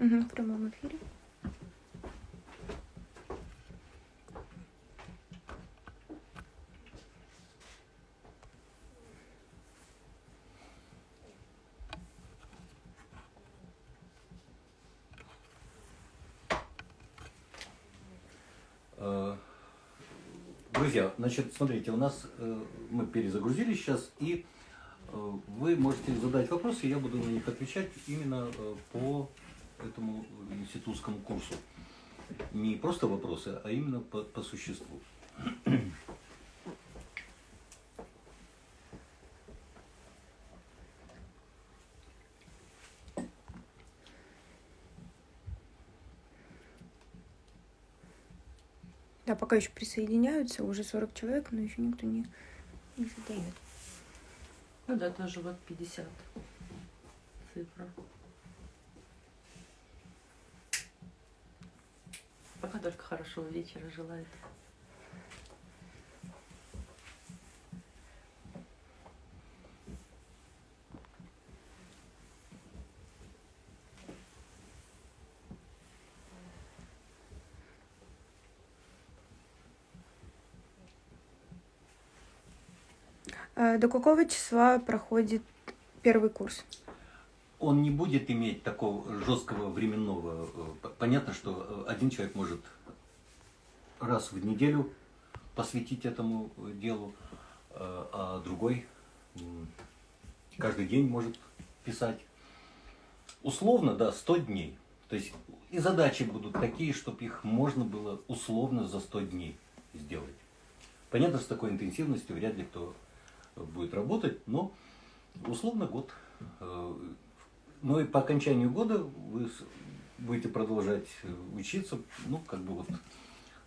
Угу, в прямом эфире. Э, Друзья, значит, смотрите, у нас э, мы перезагрузили сейчас, и э, вы можете задать вопросы, я буду на них отвечать именно э, по этому институтскому курсу. Не просто вопросы, а именно по, по существу. Да, пока еще присоединяются, уже 40 человек, но еще никто не, не задает. Ну да, тоже вот 50 цифра. Только хорошего вечера желает. А До какого числа проходит первый курс? Он не будет иметь такого жесткого временного. э, Понятно, что э, один человек может раз в неделю посвятить этому э, делу, а другой каждый день может писать. Условно, да, 100 дней. То есть и задачи будут такие, чтобы их можно было условно за 100 дней сделать. Понятно, с такой интенсивностью вряд ли кто будет работать, но условно год. Но и по окончанию года вы будете продолжать э, учиться, ну, как бы вот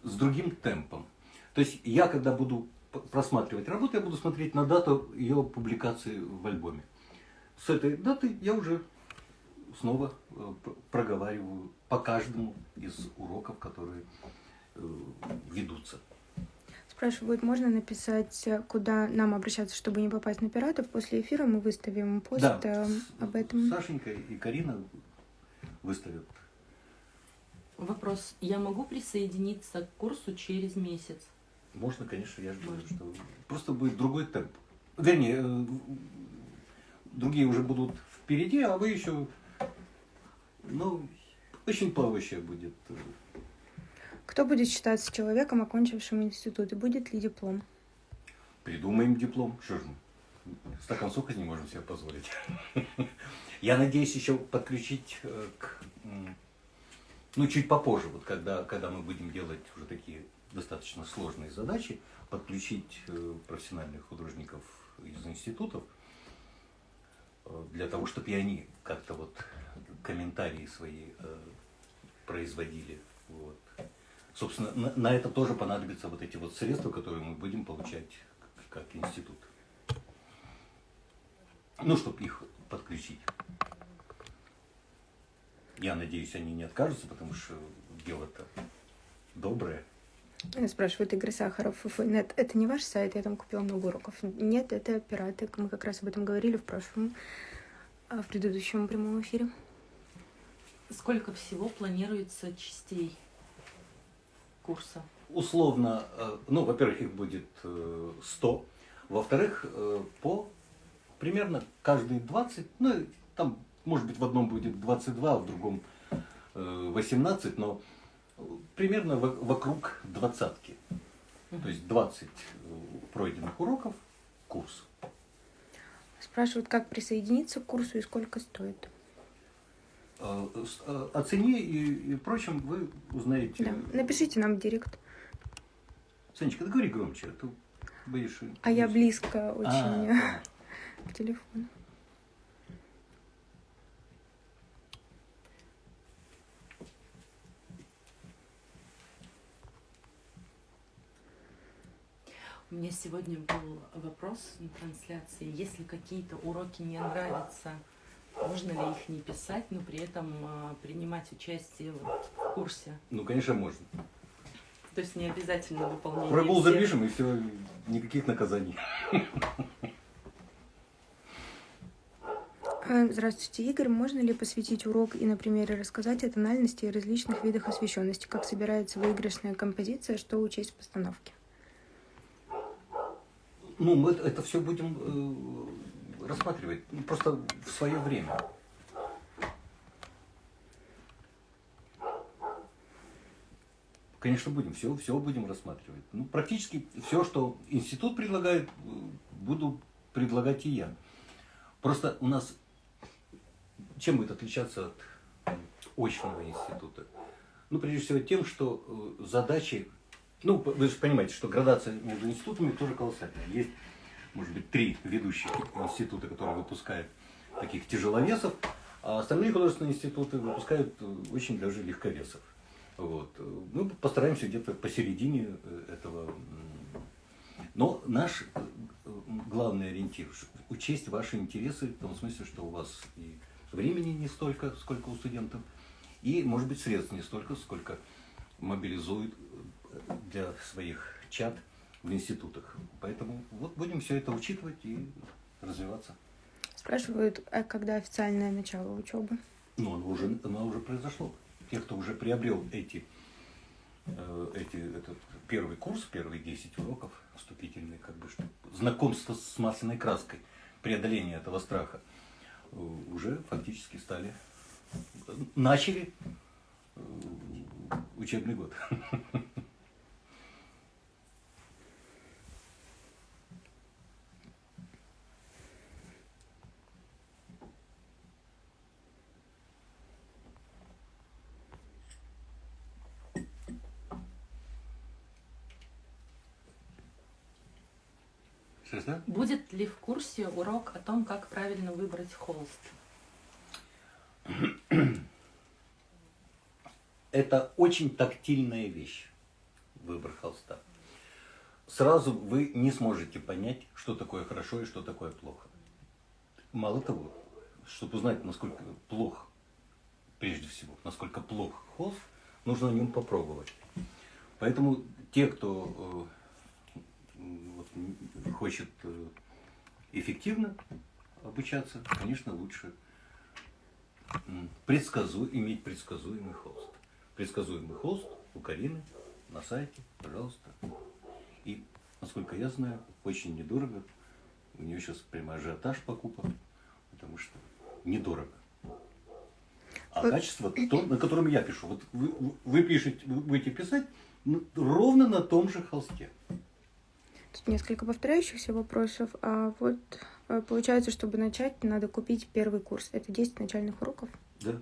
с другим темпом. То есть я, когда буду просматривать работу, я буду смотреть на дату ее публикации в альбоме. С этой даты я уже снова э, проговариваю по каждому из уроков, которые э, ведутся. Спрашивают, можно написать, э, куда нам обращаться, чтобы не попасть на пиратов. После эфира мы выставим пост Да, э, об этом. Сашенька и Карина выставят. Вопрос. Я могу присоединиться к курсу через месяц? Можно, конечно, я говорю, Можно. что просто будет другой темп. Вернее, э, другие уже будут впереди, а вы еще, ну, очень плавающая будет. Кто будет считаться человеком, окончившим институт, и будет ли диплом? Придумаем диплом. Что же мы? Стакан сока не можем себе позволить. Я надеюсь еще подключить э, к, ну, чуть попозже, вот когда, когда мы будем делать уже такие достаточно сложные задачи, подключить э, профессиональных художников из институтов, э, для того, чтобы и они как-то вот комментарии свои производили. Вот. Собственно, на, на это тоже понадобятся вот эти вот средства, которые мы будем получать как институт. Ну, чтобы их подключить. Я надеюсь, они не откажутся, потому что дело-то доброе. Спрашивает Игорь Сахаров. ФФНет. Это не ваш сайт, я там купила много уроков. Нет, это пираты. Мы как раз об этом говорили в прошлом, а, в предыдущем прямом эфире. Сколько всего планируется частей курса? Условно, э, ну, во-первых, их будет э, 100. Во-вторых, э, по примерно каждые 20, ну, там, может быть, в одном будет 22, а в другом э, 18, но э, примерно во- вокруг двадцатки. То есть 20 э, пройденных уроков, курс. Спрашивают, как присоединиться к курсу и сколько стоит. Э, э, О цене и, и прочем вы узнаете. Да. Напишите нам в директ. Санечка, ты говори громче, а то боишь. А я близко А, очень понятно. к телефону. У меня сегодня был вопрос на трансляции. Если какие-то уроки не нравятся, можно ли их не писать, но при этом а, принимать участие вот в курсе? Ну, конечно, можно. То есть не обязательно выполнение Прогул всех. запишем, и все, никаких наказаний. Э, здравствуйте, Игорь. Можно ли посвятить урок и на примере рассказать о тональности и различных видах освещенности? Как собирается выигрышная композиция, что учесть в постановке? Ну, мы это все будем э, рассматривать ну, просто в свое время. Конечно, будем, все, все будем рассматривать. Ну, практически все, что институт предлагает, буду предлагать и я. Просто у нас, чем будет отличаться от очного института? Ну, прежде всего тем, что э, задачи, ну, вы же понимаете, что градация между институтами тоже колоссальная. Есть, может быть, три ведущих института, которые выпускают таких тяжеловесов, а остальные художественные институты выпускают э, очень даже легковесов. Вот. Мы постараемся где-то посередине э, этого. Но наш э, главный ориентир – учесть ваши интересы, в том смысле, что у вас и времени не столько, сколько у студентов, и, может быть, средств не столько, сколько мобилизуют для своих чат в институтах. Поэтому вот будем все это учитывать и развиваться. Спрашивают, а когда официальное начало учебы? Ну, оно уже, оно уже произошло тех, кто уже приобрел эти, э, эти, этот первый курс, первые 10 уроков вступительные, как бы, что, знакомство с масляной краской, преодоление этого страха, э, уже фактически стали, начали э, учебный год. Что? Будет ли в курсе урок о том, как правильно выбрать холст? Это очень тактильная вещь, выбор холста. Сразу вы не сможете понять, что такое хорошо и что такое плохо. Мало того, чтобы узнать, насколько плох, прежде всего, насколько плох холст, нужно на нем попробовать. Поэтому те, кто э, хочет э, эффективно обучаться, конечно, лучше предсказу, иметь предсказуемый холст. Предсказуемый холст у Карины на сайте, пожалуйста. И, насколько я знаю, очень недорого. У нее сейчас прямо ажиотаж покупок, потому что недорого. А качество то, на котором я пишу. Вот вы, вы пишете, вы будете писать ровно на том же холсте. Тут несколько повторяющихся вопросов. А вот э, получается, чтобы начать, надо купить первый курс. Это 10 начальных уроков? Да.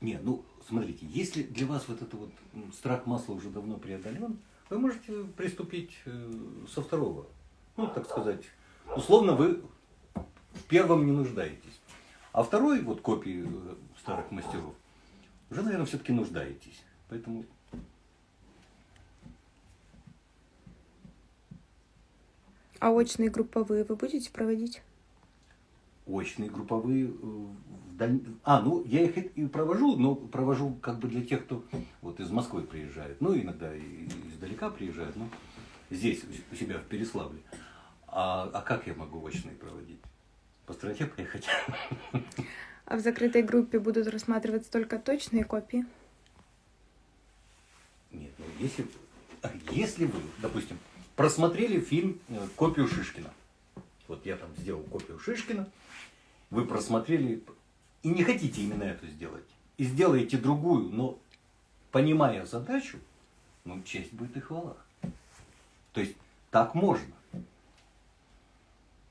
Не, ну, смотрите, если для вас вот это вот страх масла уже давно преодолен, вы можете приступить э, со второго. Ну, так сказать, условно вы в первом не нуждаетесь. А второй, вот копии э, старых мастеров, уже, наверное, все-таки нуждаетесь. Поэтому А очные групповые вы будете проводить? Очные групповые э, даль... А, ну я их и провожу, но провожу как бы для тех, кто вот из Москвы приезжает. Ну, иногда и издалека приезжают, ну, здесь, у себя в Переславле. А, а как я могу очные проводить? По стране поехать. А в закрытой группе будут рассматриваться только точные копии? Нет, ну если, если вы, допустим, просмотрели фильм э, «Копию Шишкина». Вот я там сделал копию Шишкина, вы просмотрели и не хотите именно эту сделать. И сделаете другую, но понимая задачу, ну, честь будет и хвала. То есть так можно.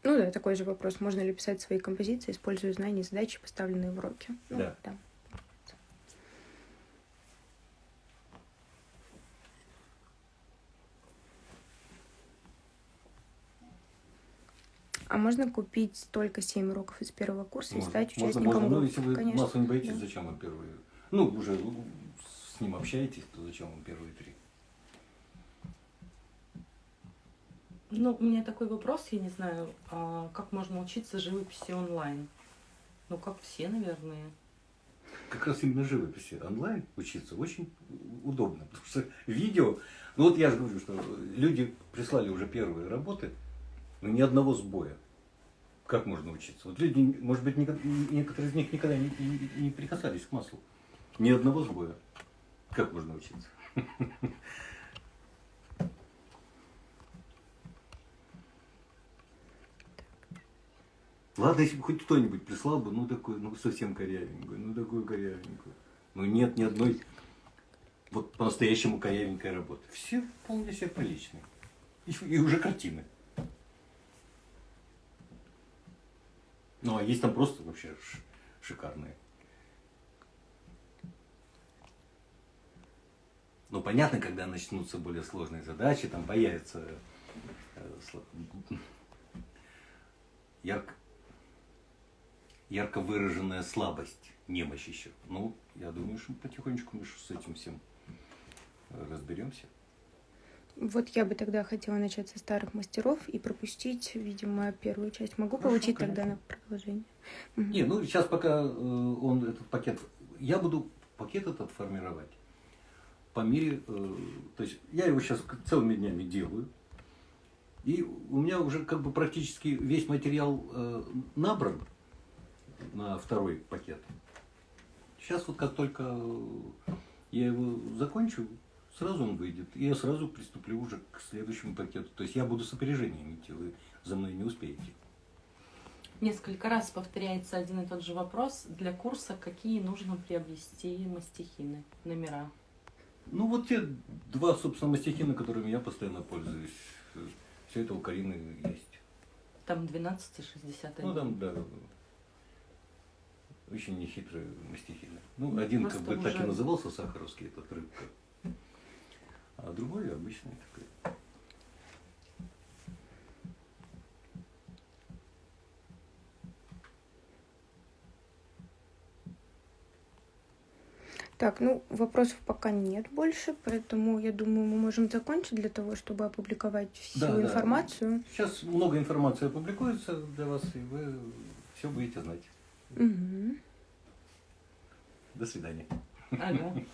Ну да, такой же вопрос. Можно ли писать свои композиции, используя знания и задачи, поставленные в уроке? Ну, да. да. А можно купить только 7 уроков из первого курса можно, и стать участником можно, можно. Ну, если вы Конечно. массу не боитесь, да. зачем вам первые? Ну, уже с ним общаетесь, то зачем вам первые три? Ну, у меня такой вопрос, я не знаю, а как можно учиться живописи онлайн? Ну, как все, наверное. Как раз именно живописи онлайн учиться очень удобно, потому что видео, ну вот я же говорю, что люди прислали уже первые работы, но ни одного сбоя. Как можно учиться? Вот люди, может быть, некоторые из них никогда не, не- не прикасались к маслу. Ни одного сбоя. Как можно учиться? Ладно, если бы хоть кто-нибудь прислал бы, ну такой, ну совсем корявенькую, ну такую корявенькую. Ну нет ни одной вот по-настоящему корявенькой работы. Все вполне себе приличные. И, и уже картины. Ну, а есть там просто вообще шикарные. Ну, понятно, когда начнутся более сложные задачи, там появится э, ярко, ярко выраженная слабость, немощь еще. Ну, я думаю, что потихонечку мы с этим всем э, разберемся. Вот я бы тогда хотела начать со старых мастеров и пропустить, видимо, первую часть. Могу Хорошо, получить тогда конечно. на продолжение? Не, ну сейчас пока э, он этот пакет, я буду пакет этот формировать по мере, э, то есть я его сейчас целыми днями делаю, и у меня уже как бы практически весь материал э, набран на второй пакет. Сейчас вот как только я его закончу, сразу он выйдет, и я сразу приступлю уже к следующему пакету. То есть я буду с опережением идти, вы за мной не успеете. Несколько раз повторяется один и тот же вопрос. Для курса какие нужно приобрести мастихины, номера? Ну, вот те два, собственно, мастихина, которыми я постоянно пользуюсь. Все это у Карины есть. Там 12 и 61. Ну, там, да, очень нехитрые мастихины. Ну, один Просто как бы так и уже- назывался сахаровский, этот рыбка. А другой обычный такой. Так, ну, вопросов пока нет больше, поэтому я думаю, мы можем закончить для того, чтобы опубликовать всю Да, да. информацию. Сейчас много информации опубликуется для вас, и вы все будете знать. Мгм. До свидания. Ага.